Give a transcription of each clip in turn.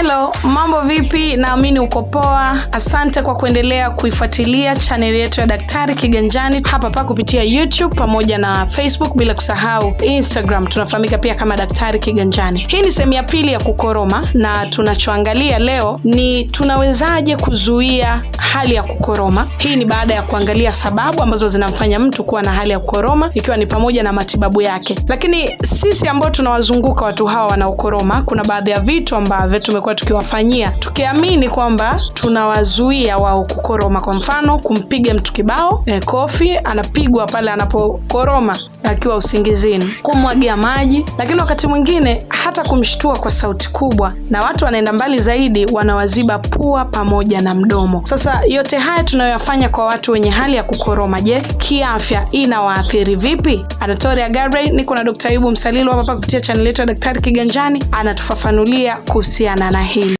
Hello, mambo vipi? Naamini uko poa. Asante kwa kuendelea kuifuatilia chaneli yetu ya Daktari Kiganjani hapa pa kupitia YouTube pamoja na Facebook, bila kusahau Instagram. Tunafahamika pia kama Daktari Kiganjani. Hii ni sehemu ya pili ya kukoroma, na tunachoangalia leo ni tunawezaje kuzuia hali ya kukoroma. Hii ni baada ya kuangalia sababu ambazo zinamfanya mtu kuwa na hali ya kukoroma, ikiwa ni pamoja na matibabu yake. Lakini sisi ambao tunawazunguka watu hawa wanaokoroma, kuna baadhi ya vitu ambavyo tumekuwa tukiwafanyia tukiamini kwamba tunawazuia wao kukoroma. Kwa mfano, kumpiga mtu kibao eh, kofi, anapigwa pale anapokoroma akiwa usingizini, kumwagia maji, lakini wakati mwingine hata kumshtua kwa sauti kubwa, na watu wanaenda mbali zaidi, wanawaziba pua pamoja na mdomo. Sasa yote haya tunayoyafanya kwa watu wenye hali ya kukoroma, je, kiafya inawaathiri vipi? Anatoria Gabriel, niko na Dr. Ayubu Msalilu hapa kupitia chaneli yetu ya Daktari Kiganjani, anatufafanulia kuhusiana na hili.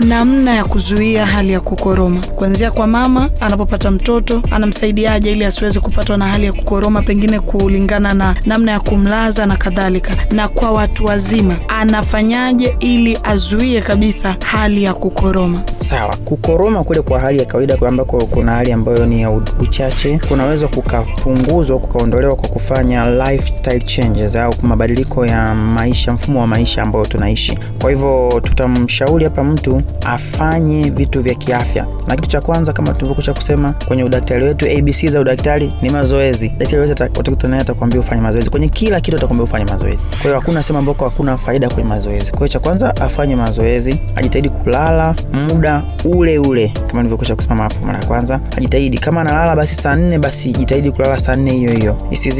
Namna ya kuzuia hali ya kukoroma, kuanzia kwa mama anapopata mtoto, anamsaidiaje ili asiweze kupatwa na hali ya kukoroma, pengine kulingana na namna ya kumlaza na kadhalika. Na kwa watu wazima anafanyaje ili azuie kabisa hali ya kukoroma? Sawa, kukoroma kule kwa hali ya kawaida ambako kuna hali ambayo ni ya uchache, kunaweza kukapunguzwa kukaondolewa kwa kufanya lifestyle changes au mabadiliko ya maisha, mfumo wa maisha ambayo tunaishi. Kwa hivyo tutamshauri hapa mtu afanye vitu vya kiafya, na kitu cha kwanza kama tulivyokusha kusema kwenye udaktari wetu, ABC za udaktari ni mazoezi. Daktari wetu utakutana naye atakwambia ufanye mazoezi kwenye kila kitu, atakwambia ufanye mazoezi. Kwa hiyo hakuna sema ambako hakuna faida kwenye mazoezi. Kwa hiyo cha kwanza afanye mazoezi, ajitahidi kulala muda ule ule kama nilivyokusha kusema hapo mara ya kwanza, ajitahidi kama analala basi saa nne, basi jitahidi kulala saa nne hiyo hiyo,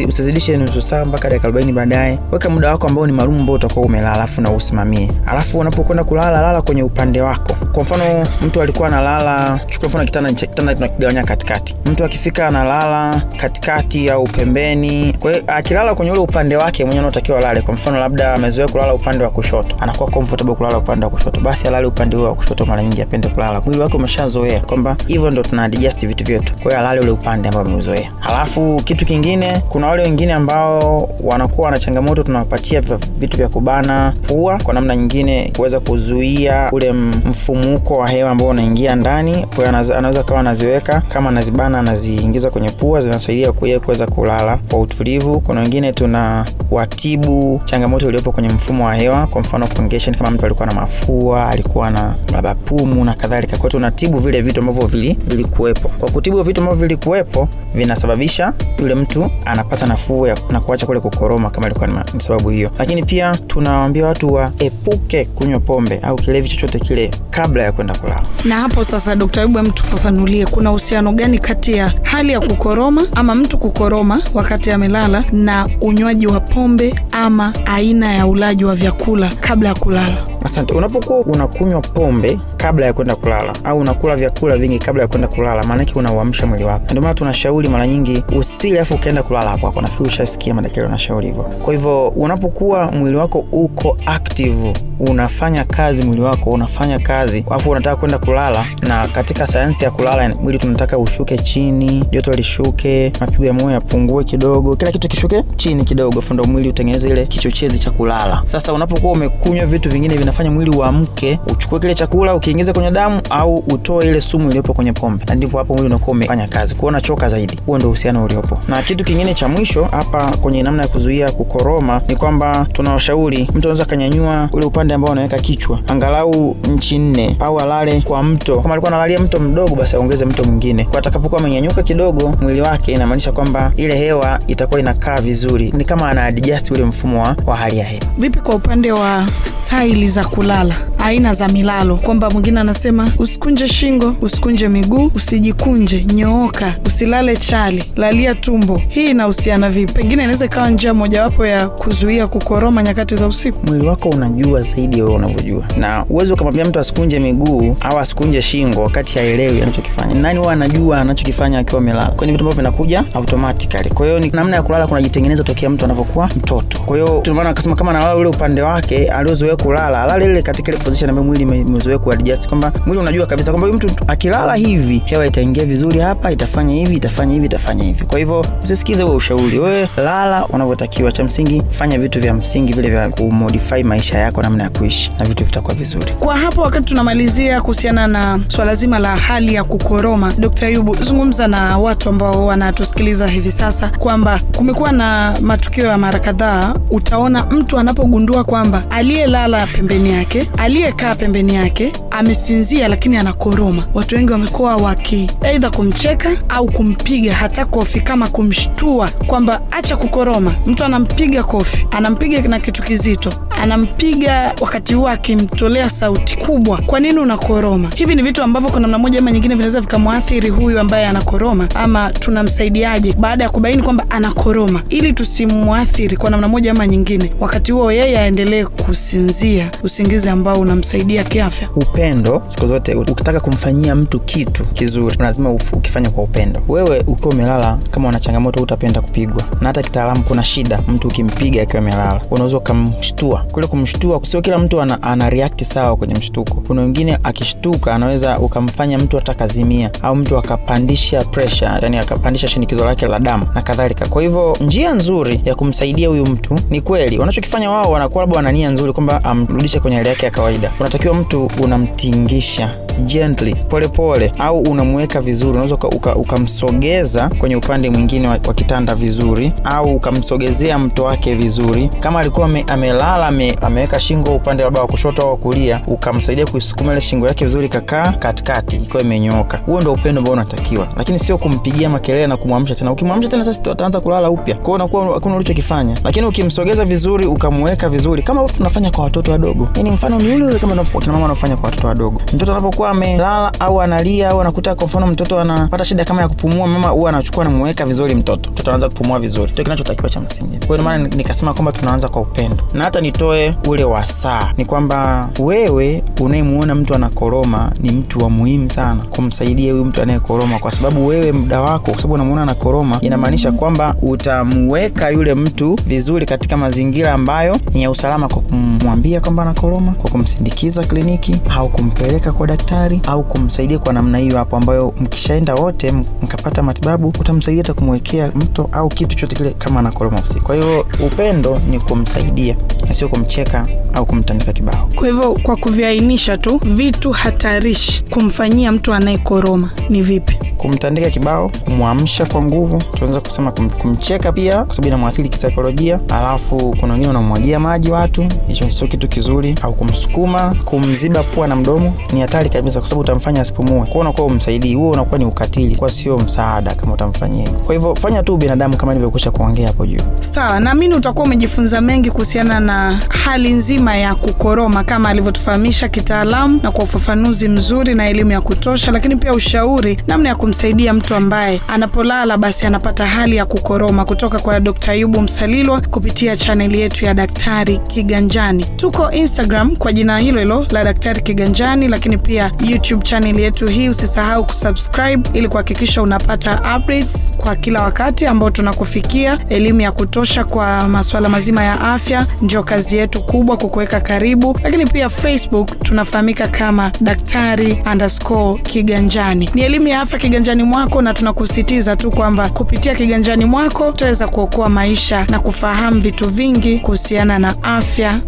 usizidishe nusu saa mpaka dakika 40 baadaye. Weka muda wako ambao ni maalum ambao utakuwa umelala, alafu na usimamie, alafu unapokwenda kulala, lala kwenye upande wako. Kwa mfano mtu alikuwa analala, chukua mfano kitanda, kitanda tunakigawanya katikati. Mtu akifika analala katikati au pembeni. Kwa hiyo akilala kwenye ule upande wake mwenyewe anatakiwa alale. Kwa mfano labda amezoea kulala upande wa kushoto, anakuwa comfortable kulala upande wa kushoto, basi alale upande huo wa kushoto. Mara nyingi apende kulala, mwili wake umeshazoea kwamba hivyo ndo tuna adjust vitu vyetu. Kwa hiyo alale ule upande ambao ameuzoea. Halafu kitu kingine, kuna wale wengine ambao wanakuwa na changamoto, tunawapatia vitu vya kubana pua kwa namna nyingine kuweza kuzuia ule mfumuko wa hewa ambao unaingia ndani. Kwa hiyo anaweza kawa anaziweka kama anazibana, anaziingiza kwenye pua, zinasaidia kuye kuweza kulala kwa utulivu. Kuna wengine tuna watibu changamoto iliyopo kwenye mfumo wa hewa, kwa mfano congestion, kama mtu alikuwa na mafua, alikuwa na labda pumu na kadhalika. Kwa hiyo tunatibu vile vitu ambavyo vilikuwepo. Kwa kutibu vitu ambavyo vilikuwepo, vinasababisha yule mtu anapata nafuu na kuacha kule kukoroma, kama ilikuwa ni sababu hiyo. Lakini pia tunawaambia watu waepuke kunywa pombe au kilevi chochote kile kabla ya kwenda kulala. Na hapo sasa, Dkt. Ayubu, mtufafanulie tufafanulie kuna uhusiano gani kati ya hali ya kukoroma ama mtu kukoroma wakati amelala na unywaji wa pombe ama aina ya ulaji wa vyakula kabla ya kulala? Asante. Unapokuwa unakunywa pombe kabla ya kwenda kulala au unakula vyakula vingi kabla ya kwenda kulala, maanake unauamsha mwili wako. Ndio maana tunashauri mara nyingi usile afu ukaenda kulala hapo hapo. Nafikiri ushasikia madakari wanashauri hivyo. Kwa hivyo unapokuwa mwili wako uko active, unafanya kazi, mwili wako unafanya kazi, afu unataka kwenda kulala, na katika sayansi ya kulala mwili tunataka ushuke chini, joto lishuke, mapigo ya moyo yapungue kidogo, kila kitu kishuke chini kidogo, afu ndio mwili utengeneze ile kichochezi cha kulala. Sasa unapokuwa umekunywa vitu vingine vinafanya mwili uamke, uchukue kile chakula ukiingiza kwenye damu au utoe ile sumu iliyopo kwenye pombe, na ndipo hapo mwili unakuwa umefanya kazi, kwa unachoka zaidi. Huo ndio uhusiano uliopo. Na kitu kingine cha mwisho hapa kwenye namna ya kuzuia kukoroma ni kwamba tunawashauri mtu anaweza kanyanyua ule upande ambao unaweka kichwa angalau nchi nne, au alale kwa mto. Kama alikuwa analalia mto mdogo, basi aongeze mto mwingine, kwa atakapokuwa amenyanyuka kidogo mwili wake, inamaanisha kwamba ile hewa itakuwa inakaa vizuri, ni kama ana adjust ule mfumo wa, wa hali ya hewa. Vipi kwa upande wa staili za kulala, aina za milalo, kwamba mwingine anasema usikunje shingo, usikunje miguu, usijikunje, nyooka, usilale chali, lalia tumbo. Hii inahusiana vipi? Pengine inaweza ikawa njia mojawapo ya kuzuia kukoroma nyakati za usiku. Mwili wako unajua zaidi wewe unavyojua, na uwezi ukamwambia mtu asikunje miguu au asikunje shingo wakati haelewi anachokifanya. Nani huwa anajua anachokifanya akiwa amelala? Kwenye vitu ambavyo vinakuja automatically. Kwa hiyo ni namna ya kulala kunajitengeneza tokea mtu anavyokuwa mtoto. Kwa hiyo ndio maana akasema kama analala ule upande wake aliozoea kulala, alale ile katika ile position ambayo mwili umezoea kuadjust kuadjust kwamba mwili unajua kabisa kwamba mtu akilala hivi hewa itaingia vizuri hapa itafanya hivi itafanya hivi itafanya hivi. Kwa hivyo usisikize huo ushauri. Wewe lala unavyotakiwa. Cha msingi fanya vitu vya msingi vile vya kumodify maisha yako namna ya kuishi na vitu vitakuwa vizuri. Kwa hapo wakati tunamalizia kuhusiana na swala zima la hali ya kukoroma dkt ayubu zungumza na watu ambao wanatusikiliza hivi sasa kwamba kumekuwa na matukio ya mara kadhaa. Utaona mtu anapogundua kwamba aliyelala pembeni yake aliyekaa pembeni yake amesinzia lakini anakoroma. Watu wengi wamekuwa waki eidha kumcheka au kumpiga hata kofi kama kumshtua kwamba acha kukoroma. Mtu anampiga kofi anampiga na kitu kizito anampiga wakati huo akimtolea sauti kubwa kwa nini unakoroma? Hivi ni vitu ambavyo kwa namna moja ama nyingine vinaweza vikamwathiri huyu ambaye anakoroma ama tunamsaidiaje baada ya kubaini kwamba anakoroma ili tusimwathiri kwa namna moja ama nyingine wakati huo yeye aendelee kusinzia usingizi ambao unamsaidia kiafya. Upendo siku zote ukitaka kumfanyia mtu kitu kizuri lazima ukifanya kwa upendo. Wewe ukiwa umelala kama una changamoto utapenda kupigwa. Na hata kitaalamu kuna shida mtu ukimpiga akiwa amelala unaweza ukamshtua kule kumshtua sio kila mtu ana, ana react sawa kwenye mshtuko. Kuna wengine akishtuka anaweza ukamfanya mtu atakazimia au mtu akapandisha pressure yani akapandisha shinikizo lake la damu na kadhalika. Kwa hivyo njia nzuri ya kumsaidia huyu mtu ni kweli. Wanachokifanya wao wanakuwa labda wana nia nzuri kwamba amrudishe kwenye hali yake ya kawaida. Unatakiwa mtu unamtingisha gently polepole pole, au unamweka vizuri unaweza ukamsogeza uka, uka kwenye upande mwingine wa, wa kitanda vizuri au ukamsogezea mto wake vizuri. Kama alikuwa me, amelala ame, ameweka shingo upande labda wa kushoto au wa kulia ukamsaidia kuisukuma ile shingo yake vizuri kakaa katikati ikiwa imenyooka. Huo ndio upendo ambao unatakiwa lakini sio kumpigia makelele na kumwamsha tena. Ukimwamsha tena sasa ataanza kulala upya. Kwao unakuwa hakuna ulichokifanya. Lakini ukimsogeza vizuri ukamweka vizuri kama tunafanya kwa watoto wadogo. Yani mfano ni ule ule kama kina mama kwa watoto wadogo. Mtoto anapokuwa amelala au analia au anakuta kwa mfano mtoto anapata shida kama ya kupumua mama huwa anachukua namuweka vizuri mtoto. Mtoto anaanza kupumua vizuri. Ndio kinachotakiwa cha msingi. Kwa hiyo maana nikasema kwamba tunaanza kwa upendo. Na hata nitoe ule wasaa ni kwamba wewe unayemuona mtu anakoroma ni mtu wa muhimu sana kumsaidia huyu mtu anayekoroma kwa sababu wewe muda wako kwa sababu unamuona anakoroma inamaanisha kwamba utamweka yule mtu vizuri katika mazingira ambayo ni ya usalama kwa kumwambia kwamba anakoroma kwa kumsindikiza kliniki au kumpeleka kwa daktari au kumsaidia kwa namna hiyo hapo ambayo mkishaenda wote mkapata matibabu utamsaidia hata kumwekea mto au kitu chote kile kama anakoroma usiku. Kwa hiyo upendo ni kumsaidia na sio kumcheka au kumtandika kibao. Kwa hivyo kwa kuviainisha tu vitu hatarishi kumfanyia mtu anayekoroma ni vipi? Kumtandika kibao kumwamsha kwa nguvu tunaweza kusema kum, kumcheka pia kwa sababu inamwathiri kisaikolojia. Alafu kuna wengine unamwagia maji watu hicho sio kitu kizuri au kumsukuma kumziba pua na mdomo ni hatari kabisa kwa sababu utamfanya asipumue. Kwao unakuwa umsaidii huo unakuwa ni ukatili kwa sio msaada kama utamfanyia hivyo. Kwa hivyo fanya tu binadamu kama nilivyokusha kuongea hapo juu. Sawa naamini utakuwa umejifunza mengi kuhusiana na hali nzima ya kukoroma kama alivyotufahamisha kitaalamu na kwa ufafanuzi mzuri na elimu ya kutosha lakini pia ushauri namna ya kumsaidia mtu ambaye anapolala basi anapata hali ya kukoroma kutoka kwa dkt ayubu msalilwa kupitia chaneli yetu ya daktari kiganjani. Tuko instagram kwa jina hilo hilo la daktari kiganjani lakini pia youtube channel yetu hii. Usisahau kusubscribe ili kuhakikisha unapata updates kwa kila wakati ambao tunakufikia. Elimu ya kutosha kwa masuala mazima ya afya ndio kazi yetu kubwa kukuweka karibu. Lakini pia facebook tunafahamika kama daktari underscore kiganjani. Ni elimu ya afya kiganjani mwako na tunakusitiza tu kwamba kupitia kiganjani mwako utaweza kuokoa maisha na kufahamu vitu vingi kuhusiana na afya